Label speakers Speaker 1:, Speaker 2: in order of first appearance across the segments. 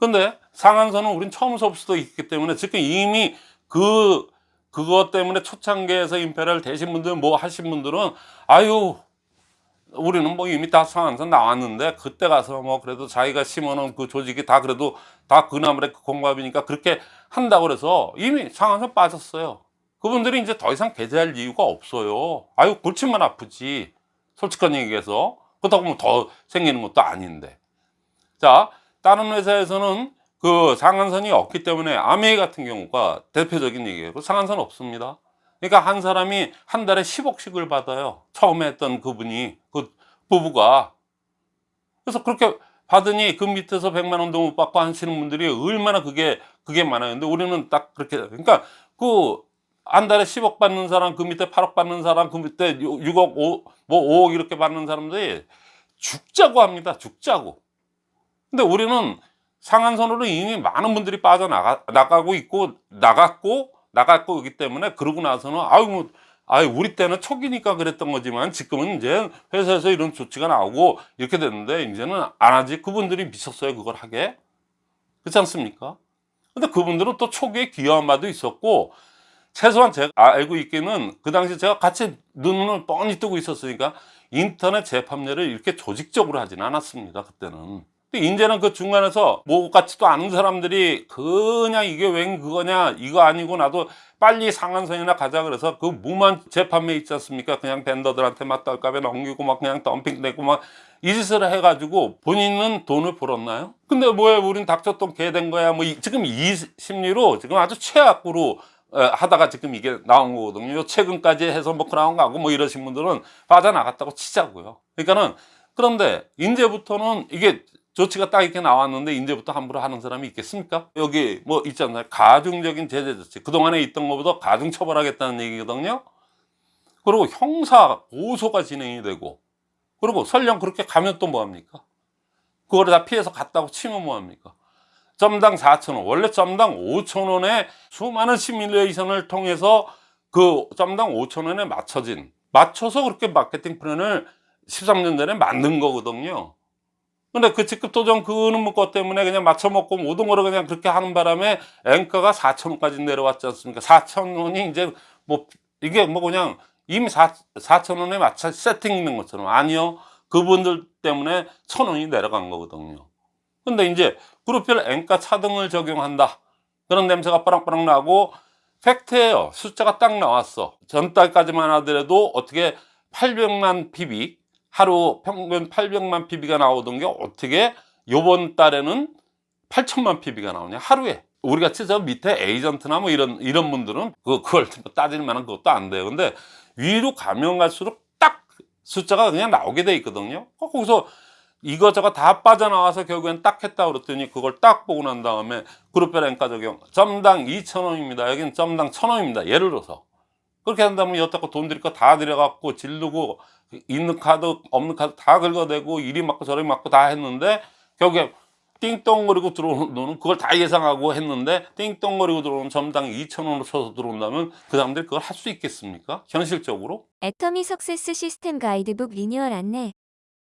Speaker 1: 근데 상한선은 우린 처음서부터 있기 때문에 지금 이미 그 그것 때문에 초창기에서 임페리얼 되신 분들 뭐 하신 분들은 아유 우리는 뭐 이미 다 상한선 나왔는데 그때 가서 뭐 그래도 자기가 심어놓은 그 조직이 다 그래도 다 그 나물의 공밥이니까 그렇게 한다고 그래서 이미 상한선 빠졌어요. 그분들이 이제 더 이상 배제할 이유가 없어요. 아유 골치만 아프지. 솔직한 얘기해서. 그렇다고 하면 더 생기는 것도 아닌데. 자 다른 회사에서는 그 상한선이 없기 때문에 아메이 같은 경우가 대표적인 얘기예요. 그 상한선 없습니다. 그러니까 한 사람이 한 달에 10억씩을 받아요. 처음에 했던 그분이 그 부부가. 그래서 그렇게 받으니 그 밑에서 100만 원도 못 받고 하시는 분들이 얼마나 그게 그게 많아요. 근데 우리는 딱 그렇게 그러니까 그 한 달에 10억 받는 사람 그 밑에 8억 받는 사람 그 밑에 6억 5, 뭐 5억 이렇게 받는 사람들이 죽자고 합니다. 죽자고 근데 우리는 상한선으로 이미 많은 분들이 빠져나가 나가고 있고 나갔고 나갔고 있기 때문에 그러고 나서는 아유 뭐 아유 우리 때는 초기니까 그랬던 거지만 지금은 이제 회사에서 이런 조치가 나오고 이렇게 됐는데 이제는 안 하지. 그분들이 미쳤어요 그걸 하게. 그렇지 않습니까? 근데 그분들은 또 초기에 기여한 바도 있었고 최소한 제가 알고 있기는 그 당시 제가 같이 눈을 뻔히 뜨고 있었으니까 인터넷 재판례를 이렇게 조직적으로 하진 않았습니다 그때는 근데 이제는 그 중간에서 뭐 같지도 않은 사람들이 그냥 이게 웬 그거냐 이거 아니고 나도 빨리 상한선이나 가자 그래서 그 무만 재판매 있지 않습니까? 그냥 벤더들한테 막 떨값에 넘기고 막 그냥 덤핑되고 막 이 짓을 해가지고 본인은 돈을 벌었나요? 근데 뭐야 우린 닥쳤던 개 된 거야. 뭐 이- 지금 이 심리로 지금 아주 최악으로 어, 하다가 지금 이게 나온 거거든요 최근까지 해서 뭐 그런 거 하고 뭐 이러신 분들은 빠져나갔다고 치자고요. 그러니까는 그런데 이제부터는 이게 조치가 딱 이렇게 나왔는데 이제부터 함부로 하는 사람이 있겠습니까? 여기 뭐 있잖아요. 가중적인 제재 조치. 그동안에 있던 것보다 가중 처벌하겠다는 얘기거든요. 그리고 형사 고소가 진행이 되고 그리고 설령 그렇게 가면 또 뭐합니까? 그걸 다 피해서 갔다고 치면 뭐합니까? 점당 4천원 원래 점당 5천원에 수많은 시뮬레이션을 통해서 그 점당 5천원에 맞춰진 맞춰서 그렇게 마케팅 플랜을 13년 전에 만든 거거든요 근데 그 직급 도전 그는 것 때문에 그냥 맞춰먹고 거를 그냥 그렇게 하는 바람에 앵가가 4천원까지 내려왔지 않습니까? 4천원이 이제 뭐 이게 뭐 그냥 이미 4, 4천원에 맞춰 세팅 있는 것처럼 아니요. 그분들 때문에 천원이 내려간 거거든요. 근데 이제 그룹별 앵가 차등을 적용한다. 그런 냄새가 빠랑빠랑 나고 팩트예요. 숫자가 딱 나왔어. 전달까지만 하더라도 어떻게 800만 PB 하루 평균 800만 PB가 나오던 게 어떻게 요번 달에는 8천만 PB가 나오냐? 하루에. 우리 같이 저 밑에 에이전트나 뭐 이런 이런 분들은 그 그걸 뭐 따질 만한 그것도 안 돼요. 근데 위로 가면 갈수록 딱 숫자가 그냥 나오게 돼 있거든요. 어, 거기서 이거저거 다 빠져나와서 결국엔 딱 했다 그랬더니 그걸 딱 보고 난 다음에 그룹별 단가 적용. 점당 2,000원입니다. 여기는 점당 1,000원입니다. 예를 들어서 그렇게 한다면 여태껏 돈 들일 거 다 들여갖고 지르고 있는 카드 없는 카드 다 긁어대고 이리 맞고 저리 맞고 다 했는데 결국에 띵똥거리고 들어오는 돈은 그걸 다 예상하고 했는데 띵똥거리고 들어오는 점당 2,000원으로 쳐서 들어온다면 그 사람들이 그걸 할 수 있겠습니까? 현실적으로?
Speaker 2: 애터미 success 시스템 가이드북 리뉴얼 안내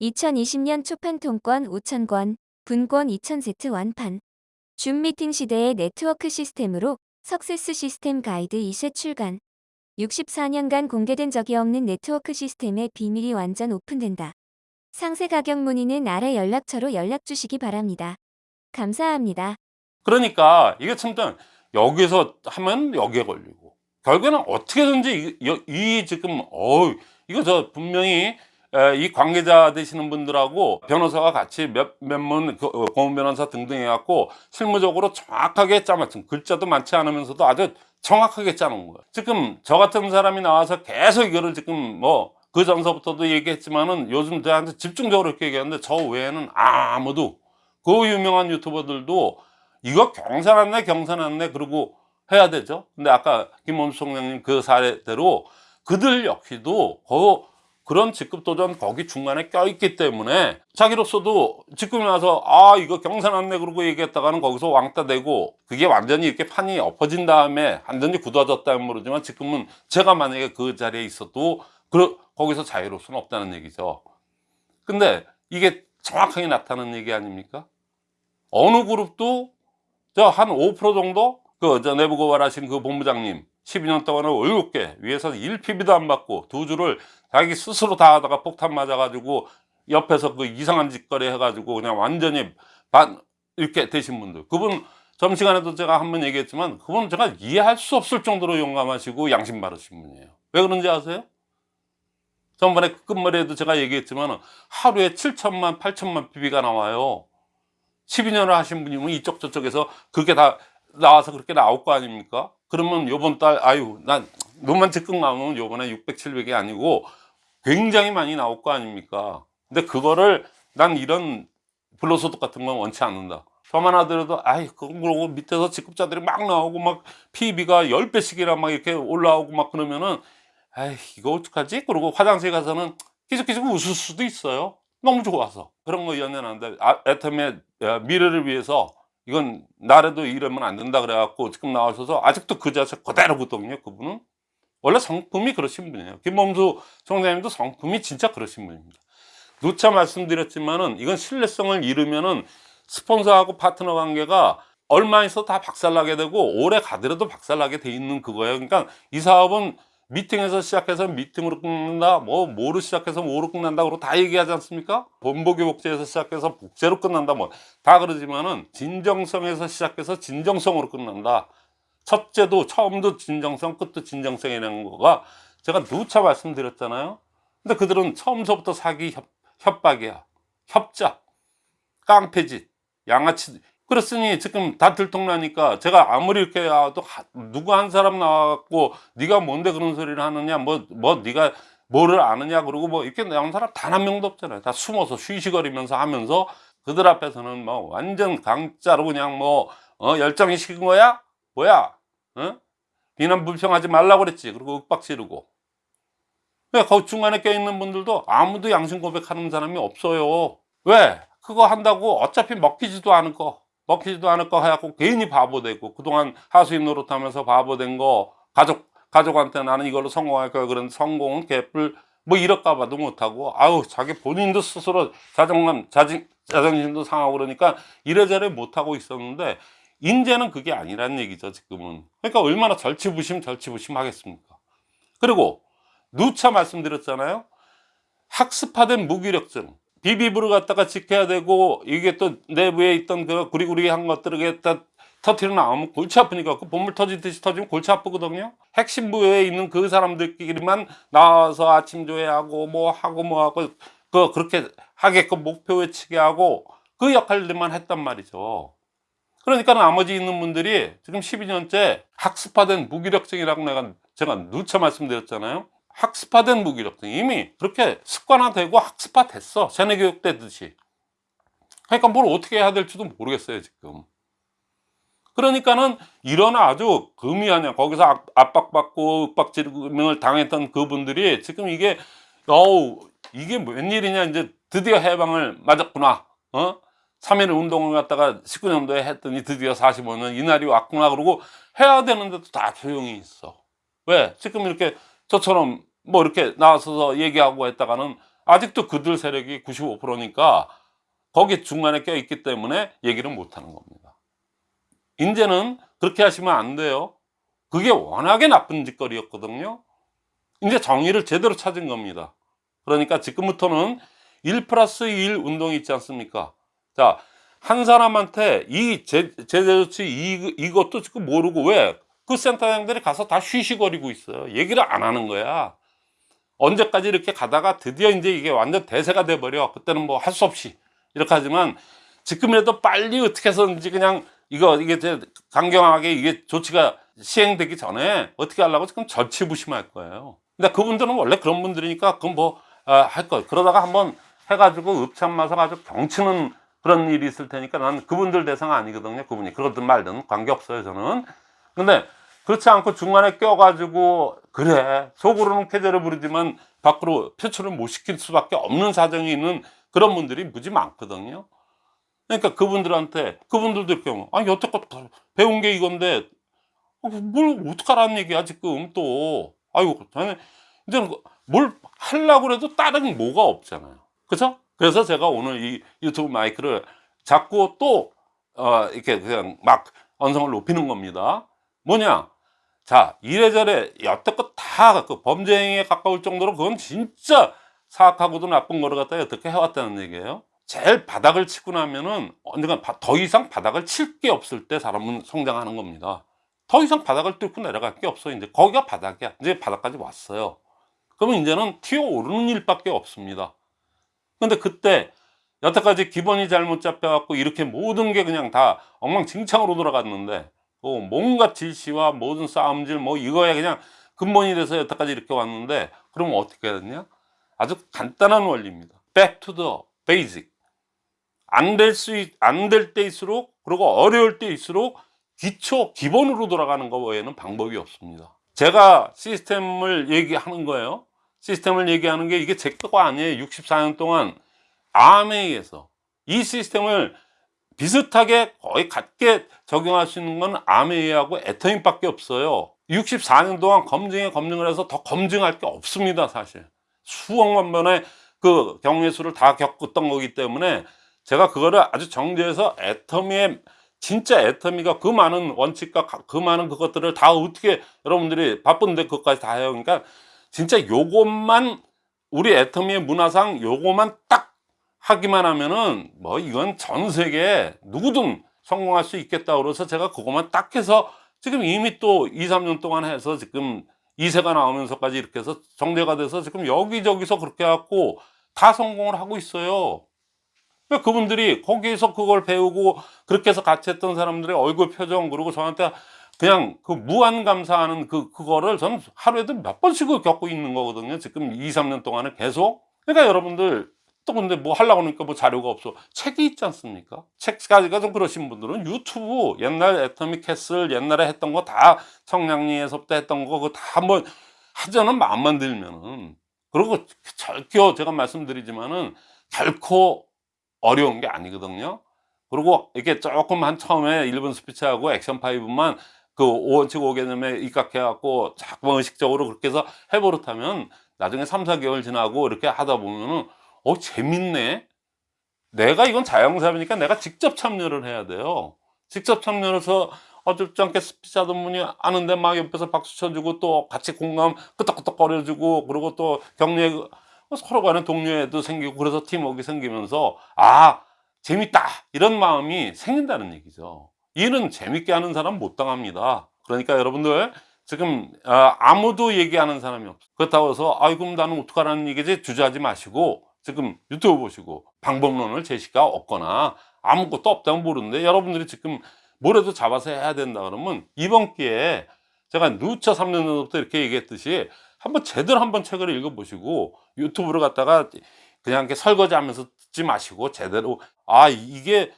Speaker 2: 2020년 초판 통권 5,000권, 분권 2,000세트 완판 줌 미팅 시대의 네트워크 시스템으로 석세스 시스템 가이드 2쇄 출간 64년간 공개된 적이 없는 네트워크 시스템의 비밀이 완전 오픈된다. 상세 가격 문의는 아래 연락처로 연락 주시기 바랍니다. 감사합니다.
Speaker 1: 그러니까 이게 참 여기서 하면 여기에 걸리고 결국에는 어떻게든지 이, 이- 이 지금 어 이거 저 분명히 에, 이 관계자 되시는 분들하고 변호사가 같이 몇몇문 고문 변호사 등등 해갖고 실무적으로 정확하게 짜맞춘 글자도 많지 않으면서도 아주 정확하게 짜놓은 거예요. 지금 저 같은 사람이 나와서 계속 이거를 지금 뭐 그 전서부터도 얘기했지만은 요즘 저한테 집중적으로 이렇게 얘기하는데 저 외에는 아무도 그 유명한 유튜버들도 이거 경산안내 경산안내 그러고 해야 되죠. 근데 아까 김원수 총장님 그 사례대로 그들 역시도 그 그런 직급 도전 거기 중간에 껴있기 때문에 자기로서도 지금 와서 아 이거 경산 안내 그러고 얘기했다가는 거기서 왕따 되고 그게 완전히 이렇게 판이 엎어진 다음에 완전히 굳어졌다면 모르지만 지금은 제가 만약에 그 자리에 있어도 그 거기서 자유로울 수는 없다는 얘기죠. 근데 이게 정확하게 나타나는 얘기 아닙니까? 어느 그룹도 저 한 5% 정도? 그 저 내부 고발하신 그 본부장님 12년 동안에 월급 개 위에서 1PB도 안 받고 두 줄을 자기 스스로 다 하다가 폭탄 맞아가지고 옆에서 그 이상한 짓거리 해가지고 그냥 완전히 반 이렇게 되신 분들 그분 점심시간에도 제가 한 번 얘기했지만 그분 제가 이해할 수 없을 정도로 용감하시고 양심 바르신 분이에요 왜 그런지 아세요? 전번에 끝머리에도 제가 얘기했지만 하루에 7천만 8천만 PB가 나와요 12년을 하신 분이면 이쪽 저쪽에서 그게 다 나와서 그렇게 나올 거 아닙니까? 그러면 요번 달 아유 난 눈만 찔끔 나오면 요번에 600, 700이 아니고 굉장히 많이 나올 거 아닙니까? 근데 그거를 난 이런 불로소득 같은 건 원치 않는다. 저만 하더라도 아이 그러고 밑에서 직급자들이 막 나오고 막 PB가 10배씩이나 막 이렇게 올라오고 막 그러면은 아이 이거 어떡하지? 그러고 화장실 가서는 계속계속 웃을 수도 있어요. 너무 좋아서 그런 거 연연한데 아, 애텀의 미래를 위해서 이건 나라도 이러면 안 된다 그래갖고 지금 나오셔서 아직도 그 자세 그대로거든요 그분은. 원래 성품이 그러신 분이에요. 김범수 총장님도 성품이 진짜 그러신 분입니다. 누차 말씀드렸지만은 이건 신뢰성을 잃으면은 스폰서하고 파트너 관계가 얼마 있어 다 박살나게 되고 오래 가더라도 박살나게 돼 있는 그거예요. 그러니까 이 사업은 미팅에서 시작해서 미팅으로 끝난다 뭐 뭐로 시작해서 뭐로 끝난다 그러고 다 얘기하지 않습니까? 본보기 복제에서 시작해서 복제로 끝난다 뭐. 다 그러지만은 진정성에서 시작해서 진정성으로 끝난다. 첫째도 처음도 진정성 끝도 진정성이라는 거가 제가 누차 말씀드렸잖아요. 근데 그들은 처음서부터 사기 협, 협박이야. 협작 깡패짓 양아치 그렇으니 지금 다 들통나니까 제가 아무리 이렇게 해도 하- 누구 한 사람 나왔고 네가 뭔데 그런 소리를 하느냐 뭐뭐 네가 뭐를 아느냐 그러고 뭐 이렇게 나온 사람 단 한 명도 없잖아요. 다 숨어서 쉬쉬거리면서 하면서 그들 앞에서는 뭐 완전 강짜로 그냥 뭐 어, 열정이 식은 거야? 뭐야? 어? 비난 불평하지 말라고 그랬지. 그리고 윽박 지르고. 왜 거기 중간에 껴있는 분들도 아무도 양심 고백하는 사람이 없어요. 왜? 그거 한다고 어차피 먹히지도 않을 거 먹히지도 않을 거 해갖고 괜히 바보 되고 그동안 하수인 노릇하면서 바보 된 거 가족 가족한테 나는 이걸로 성공할 거야. 그런 성공은 개뿔 뭐 이럴까 봐도 못하고 아우 자기 본인도 스스로 자존감 자진, 자존심도 상하고 그러니까 이래저래 못하고 있었는데 이제는 그게 아니란 얘기죠 지금은. 그러니까 얼마나 절치부심 절치부심 하겠습니까? 그리고 누차 말씀드렸잖아요. 학습화된 무기력증 비비브를 갖다가 지켜야 되고 이게 또 내부에 있던 그 구리구리한 것들을 갖다 터트려 나오면 골치 아프니까 그 본물 터지듯이 터지면 골치 아프거든요. 핵심 부에 있는 그 사람들끼리만 나와서 아침 조회하고 뭐 하고 뭐 하고 그 그렇게 하게끔 목표 외치게 하고 그 역할들만 했단 말이죠. 그러니까 나머지 있는 분들이 지금 12년째 학습화된 무기력증이라고 내가 제가 누차 말씀드렸잖아요 학습화된 무기력증 이미 그렇게 습관화되고 학습화됐어. 세뇌 교육되듯이. 그러니까 뭘 어떻게 해야 될지도 모르겠어요 지금. 그러니까는 이런 아주 금이하냐 거기서 압- 압박받고 윽박지름을 당했던 그분들이 지금 이게 어우 이게 웬일이냐. 이제 드디어 해방을 맞았구나. 어? 3.1 운동을 갖다가 19년도에 했더니 드디어 45년 이날이 왔구나. 그러고 해야 되는데도 다 조용히 있어. 왜? 지금 이렇게 저처럼 뭐 이렇게 나와서 얘기하고 했다가는 아직도 그들 세력이 95%니까 거기 중간에 껴있기 때문에 얘기를 못하는 겁니다. 이제는 그렇게 하시면 안 돼요. 그게 워낙에 나쁜 짓거리였거든요. 이제 정의를 제대로 찾은 겁니다. 그러니까 지금부터는 1 플러스 1 운동이 있지 않습니까? 자 한 사람한테 이 제- 제재조치 이, 이것도 지금 모르고 왜 그 센터장들이 가서 다 쉬쉬거리고 있어요. 얘기를 안 하는 거야. 언제까지 이렇게 가다가 드디어 이제 이게 완전 대세가 돼버려. 그때는 뭐 할 수 없이. 이렇게 하지만 지금이라도 빨리 어떻게 해서든지 그냥 이거 이게 제 강경하게 이게 조치가 시행되기 전에 어떻게 하려고 지금 절치부심할 거예요. 근데 그분들은 원래 그런 분들이니까 그건 뭐할거 그러다가 한번 해가지고 읍참 마서 가지고 경치는 그런 일이 있을 테니까 난 그분들 대상 아니거든요 그분이. 그러든 말든 관계 없어요 저는. 근데 그렇지 않고 중간에 껴가지고 그래 속으로는 쾌재를 부르지만 밖으로 표출을 못 시킬 수밖에 없는 사정이 있는 그런 분들이 무지 많거든요 그러니까 그분들한테 그분들도 이렇게 아니 여태껏 배운 게 이건데 어, 뭘 어떡하라는 얘기야 지금 또 아이고 저는 이제 뭘 하려고 그래도 다른 뭐가 없잖아요 그죠? 그래서 제가 오늘 이 유튜브 마이크를 잡고 또 어, 이렇게 그냥 막 언성을 높이는 겁니다. 뭐냐? 자, 이래저래 여태껏 다 그 범죄 행위에 가까울 정도로 그건 진짜 사악하고도 나쁜 거를 갖다 어떻게 해왔다는 얘기예요. 제일 바닥을 치고 나면은 언젠가 바- 더 이상 바닥을 칠 게 없을 때 사람은 성장하는 겁니다. 더 이상 바닥을 뚫고 내려갈 게 없어. 이제 거기가 바닥이야. 이제 바닥까지 왔어요. 그러면 이제는 튀어 오르는 일밖에 없습니다. 근데 그때 여태까지 기본이 잘못 잡혀갖고 이렇게 모든 게 그냥 다 엉망진창으로 돌아갔는데 그 뭔가 질시와 모든 싸움질 뭐 이거에 그냥 근본이 돼서 여태까지 이렇게 왔는데 그러면 어떻게 해야 되냐? 아주 간단한 원리입니다. Back to the basic. 안 될 수, 안 될 때일수록 그리고 어려울 때일수록 기초, 기본으로 돌아가는 거 외에는 방법이 없습니다. 제가 시스템을 얘기하는 거예요. 시스템을 얘기하는 게 이게 제 거가 아니에요. 64년 동안 암에 의해서 이 시스템을 비슷하게 거의 같게 적용할 수 있는 건 아메이하고 에터민밖에 없어요. 64년 동안 검증에 검증을 해서 더 검증할 게 없습니다, 사실. 수억만 번의 그 경우의 수를 다 겪었던 거기 때문에 제가 그거를 아주 정제해서 애터미의 진짜 애터미가 그 많은 원칙과 가- 그 많은 그것들을 다 어떻게 여러분들이 바쁜데 그것까지 다 해요. 그러니까 진짜 요것만 우리 애터미의 문화상 요것만 딱 하기만 하면은 뭐 이건 전 세계 누구든 성공할 수 있겠다 그래서 제가 그것만 딱 해서 지금 이미 또 2, 3년 동안 해서 지금 2세가 나오면서까지 이렇게 해서 정제가 돼서 지금 여기저기서 그렇게 해갖고 다 성공을 하고 있어요. 그분들이 거기에서 그걸 배우고 그렇게 해서 같이 했던 사람들의 얼굴 표정 그리고 저한테 그냥 그 무한 감사하는 그 그거를 전 하루에도 몇 번씩을 겪고 있는 거거든요. 지금 2, 3년 동안에 계속. 그러니까 여러분들 또 근데 뭐 하려고 하니까 뭐 자료가 없어. 책이 있지 않습니까? 책까지가 좀 그러신 분들은 유튜브 옛날 애터미 캐슬 옛날에 했던 거 다 청량리에서부터 했던 거 그거 다 한번 하자는 마음만 들면은 그리고 절교 제가 말씀드리지만은 결코 어려운 게 아니거든요. 그리고 이렇게 조금 한 처음에 1분 스피치하고 액션 파이브만 그 5원칙 5개념에 입각해갖고 자꾸 의식적으로 그렇게 해서 해버릇하면 나중에 3, 4개월 지나고 이렇게 하다 보면은 어 재밌네. 내가 이건 자영사업이니까 내가 직접 참여를 해야 돼요. 직접 참여를 해서 어줍지 않게 스피치 하던 분이 아는데 막 옆에서 박수 쳐주고 또 같이 공감 끄덕끄덕 거려주고 그리고 또 격려에 서로 간에 동료애도 생기고 그래서 팀워크가 생기면서 아 재밌다. 이런 마음이 생긴다는 얘기죠. 일은 재밌게 하는 사람 못 당합니다. 그러니까 여러분들 지금 아, 아무도 얘기하는 사람이 없어. 그렇다고 해서 아이 그럼 나는 어떡하라는 얘기지? 주저하지 마시고 지금 유튜브 보시고 방법론을 제시가 없거나 아무것도 없다면 모르는데 여러분들이 지금 뭐라도 잡아서 해야 된다 그러면 이번 기회에 제가 누차 3년 전부터 이렇게 얘기했듯이 한번 제대로 한번 책을 읽어보시고 유튜브를 갖다가 그냥 이렇게 설거지 하면서 듣지 마시고 제대로 아 이게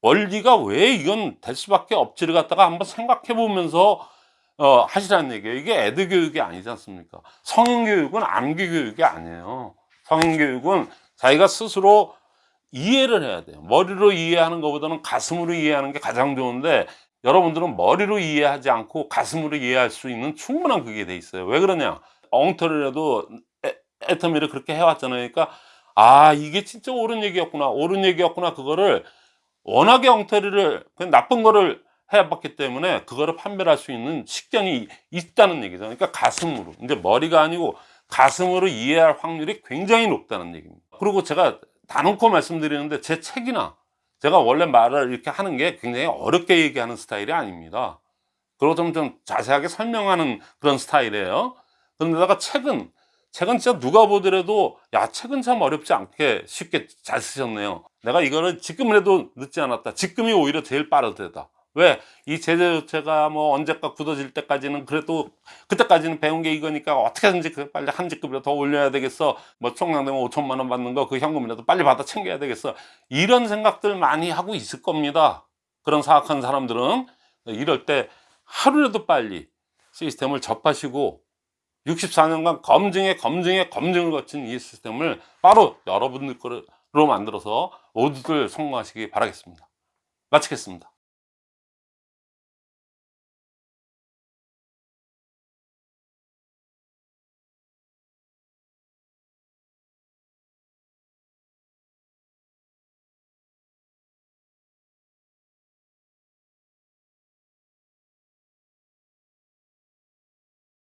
Speaker 1: 원리가 왜 이건 될 수밖에 없지를 갖다가 한번 생각해 보면서 어, 하시라는 얘기예요. 이게 애드 교육이 아니지 않습니까? 성인 교육은 암기 교육이 아니에요. 성인 교육은 자기가 스스로 이해를 해야 돼요. 머리로 이해하는 것보다는 가슴으로 이해하는 게 가장 좋은데 여러분들은 머리로 이해하지 않고 가슴으로 이해할 수 있는 충분한 그게 돼 있어요. 왜 그러냐? 엉터리라도 애- 애터미를 그렇게 해왔잖아요. 그러니까 아 이게 진짜 옳은 얘기였구나, 옳은 얘기였구나 그거를 워낙에 엉터리를 그냥 나쁜 거를 해봤기 때문에 그거를 판별할 수 있는 식견이 있다는 얘기죠. 그러니까 가슴으로 이제 머리가 아니고 가슴으로 이해할 확률이 굉장히 높다는 얘기입니다. 그리고 제가 다놓고 말씀드리는데 제 책이나 제가 원래 말을 이렇게 하는 게 굉장히 어렵게 얘기하는 스타일이 아닙니다. 그리고 좀, 좀 자세하게 설명하는 그런 스타일이에요. 그런데다가 책은 책은 진짜 누가 보더라도 야 책은 참 어렵지 않게 쉽게 잘 쓰셨네요. 내가 이거를 지금이라도 늦지 않았다. 지금이 오히려 제일 빠르다. 왜? 이 제재 조치가 뭐 언제까 굳어질 때까지는 그래도 그때까지는 배운 게 이거니까 어떻게든지 그 빨리 한 직급이라도 더 올려야 되겠어. 뭐 총량되면 5천만 원 받는 거 그 현금이라도 빨리 받아 챙겨야 되겠어. 이런 생각들 많이 하고 있을 겁니다. 그런 사악한 사람들은 이럴 때 하루라도 빨리 시스템을 접하시고 64년간 검증에 검증에 검증을 거친 이 시스템을 바로 여러분들 거로 만들어서 모두들 성공하시기 바라겠습니다. 마치겠습니다.